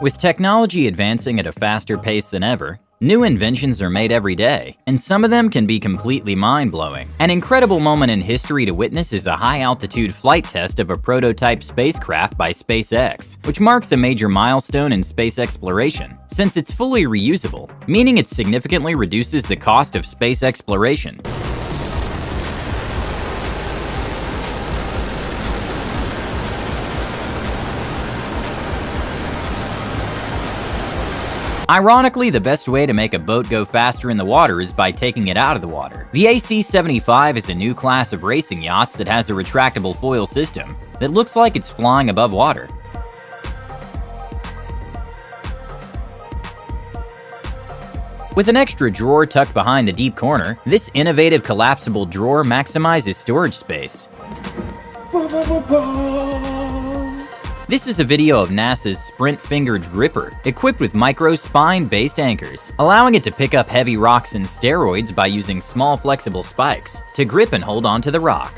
With technology advancing at a faster pace than ever, new inventions are made every day, and some of them can be completely mind-blowing. An incredible moment in history to witness is a high-altitude flight test of a prototype spacecraft by SpaceX, which marks a major milestone in space exploration, since it's fully reusable, meaning it significantly reduces the cost of space exploration. Ironically, the best way to make a boat go faster in the water is by taking it out of the water. The AC-75 is a new class of racing yachts that has a retractable foil system that looks like it's flying above water. With an extra drawer tucked behind the deep corner, this innovative collapsible drawer maximizes storage space. This is a video of NASA's Sprint Fingered Gripper, equipped with micro spine-based anchors, allowing it to pick up heavy rocks and asteroids by using small flexible spikes to grip and hold onto the rock.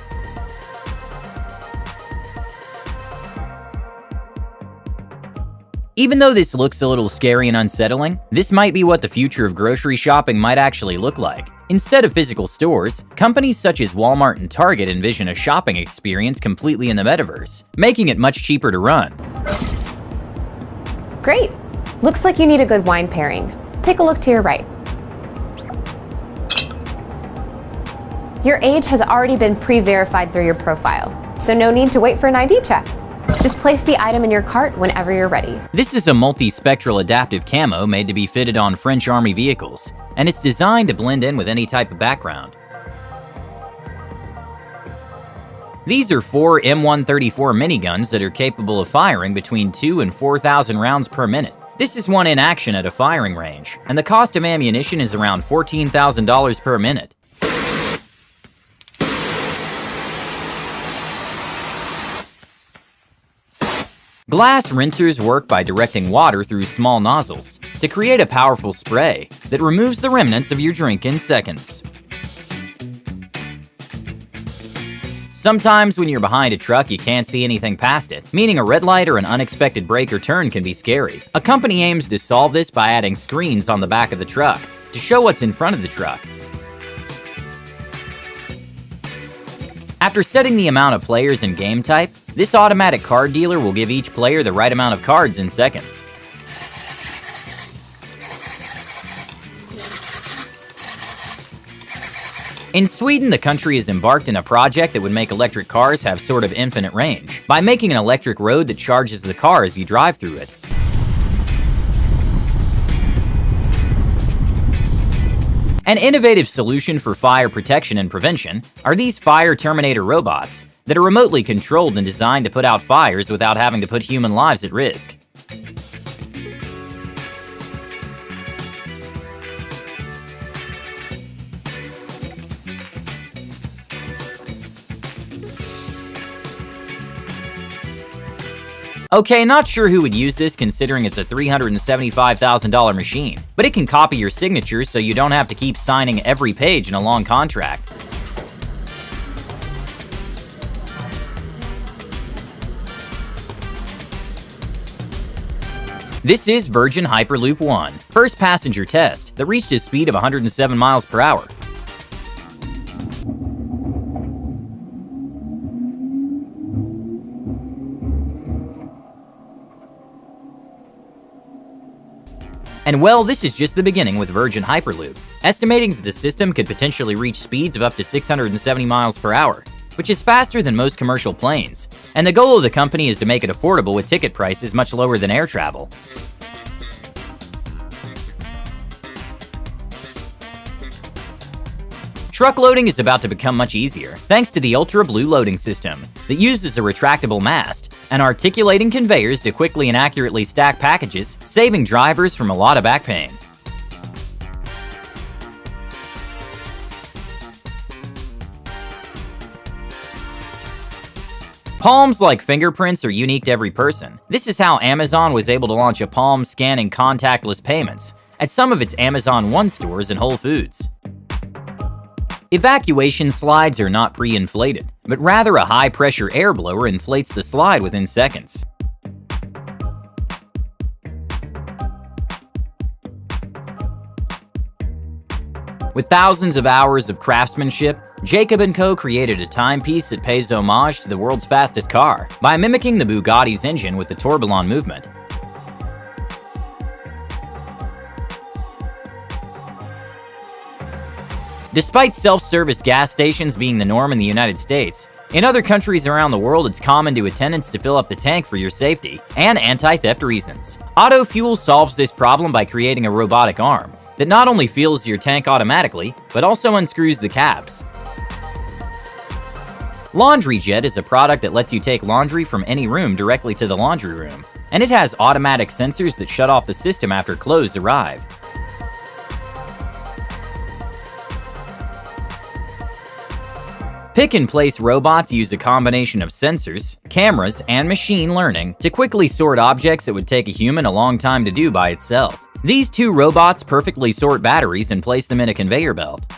Even though this looks a little scary and unsettling, this might be what the future of grocery shopping might actually look like. Instead of physical stores, companies such as Walmart and Target envision a shopping experience completely in the metaverse, making it much cheaper to run. Great! Looks like you need a good wine pairing. Take a look to your right. Your age has already been pre-verified through your profile, so no need to wait for an ID check. Just place the item in your cart whenever you're ready. This is a multi-spectral adaptive camo made to be fitted on French Army vehicles, and it's designed to blend in with any type of background. These are four M134 miniguns that are capable of firing between 2 and 4,000 rounds per minute. This is one in action at a firing range, and the cost of ammunition is around $14,000 per minute. Glass rinsers work by directing water through small nozzles to create a powerful spray that removes the remnants of your drink in seconds. Sometimes when you're behind a truck, you can't see anything past it, meaning a red light or an unexpected break or turn can be scary. A company aims to solve this by adding screens on the back of the truck to show what's in front of the truck. After setting the amount of players and game type, this automatic card dealer will give each player the right amount of cards in seconds. In Sweden, the country has embarked in a project that would make electric cars have sort of infinite range, by making an electric road that charges the car as you drive through it. An innovative solution for fire protection and prevention are these Fire Terminator robots that are remotely controlled and designed to put out fires without having to put human lives at risk. Okay, not sure who would use this considering it's a $375,000 machine, but it can copy your signature so you don't have to keep signing every page in a long contract. This is Virgin Hyperloop 1, first passenger test that reached a speed of 107 miles per hour. And well, this is just the beginning with Virgin Hyperloop, estimating that the system could potentially reach speeds of up to 670 miles per hour, which is faster than most commercial planes. And the goal of the company is to make it affordable with ticket prices much lower than air travel. Truck loading is about to become much easier, thanks to the Ultra Blue loading system that uses a retractable mast and articulating conveyors to quickly and accurately stack packages, saving drivers from a lot of back pain. Palms like fingerprints are unique to every person. This is how Amazon was able to launch a palm scanning contactless payments at some of its Amazon One stores and Whole Foods. Evacuation slides are not pre-inflated, but rather a high-pressure air blower inflates the slide within seconds. With thousands of hours of craftsmanship, Jacob & Co. created a timepiece that pays homage to the world's fastest car by mimicking the Bugatti's engine with the tourbillon movement. Despite self-service gas stations being the norm in the United States, in other countries around the world it's common to attendants to fill up the tank for your safety and anti-theft reasons. Auto Fuel solves this problem by creating a robotic arm that not only fills your tank automatically, but also unscrews the caps. Laundry Jet is a product that lets you take laundry from any room directly to the laundry room, and it has automatic sensors that shut off the system after clothes arrive. Pick-and-place robots use a combination of sensors, cameras, and machine learning to quickly sort objects that would take a human a long time to do by itself. These two robots perfectly sort batteries and place them in a conveyor belt.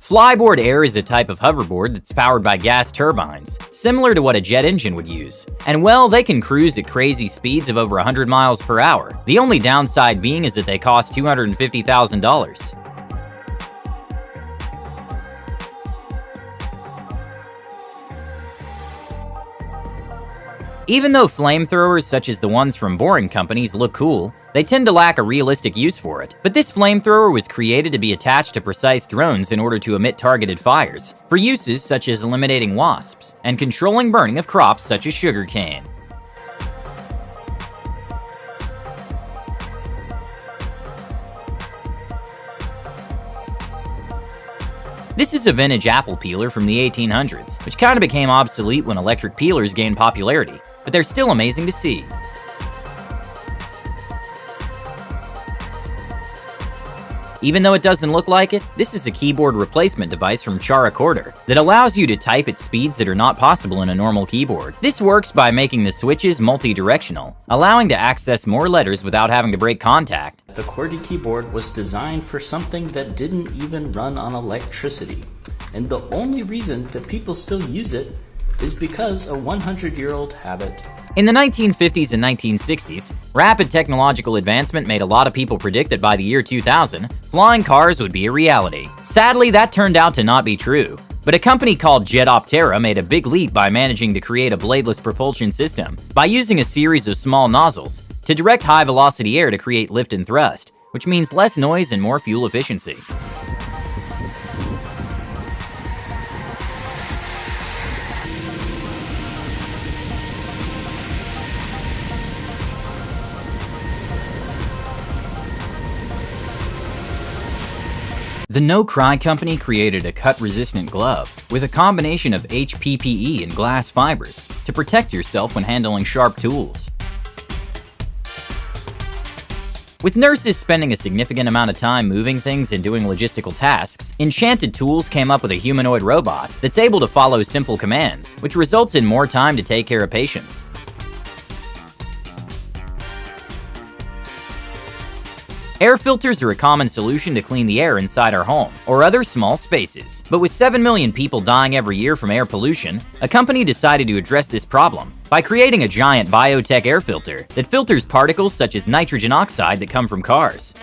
Flyboard Air is a type of hoverboard that's powered by gas turbines, similar to what a jet engine would use. And well, they can cruise at crazy speeds of over 100 miles per hour. The only downside being is that they cost $250,000. Even though flamethrowers such as the ones from Boring Company's look cool, they tend to lack a realistic use for it. But this flamethrower was created to be attached to precise drones in order to emit targeted fires, for uses such as eliminating wasps, and controlling burning of crops such as sugarcane. This is a vintage apple peeler from the 1800s, which kinda became obsolete when electric peelers gained popularity but they're still amazing to see. Even though it doesn't look like it, this is a keyboard replacement device from CharaChorder that allows you to type at speeds that are not possible in a normal keyboard. This works by making the switches multi-directional, allowing to access more letters without having to break contact. The QWERTY keyboard was designed for something that didn't even run on electricity. And the only reason that people still use it is because a 100-year-old habit. In the 1950s and 1960s, rapid technological advancement made a lot of people predict that by the year 2000, flying cars would be a reality. Sadly, that turned out to not be true. But a company called Jetoptera made a big leap by managing to create a bladeless propulsion system by using a series of small nozzles to direct high-velocity air to create lift and thrust, which means less noise and more fuel efficiency. The No Cry Company created a cut-resistant glove with a combination of HPPE and glass fibers to protect yourself when handling sharp tools. With nurses spending a significant amount of time moving things and doing logistical tasks, Enchanted Tools came up with a humanoid robot that's able to follow simple commands, which results in more time to take care of patients. Air filters are a common solution to clean the air inside our home or other small spaces. But with 7 million people dying every year from air pollution, a company decided to address this problem by creating a giant biotech air filter that filters particles such as nitrogen oxide that come from cars.